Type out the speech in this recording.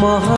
махал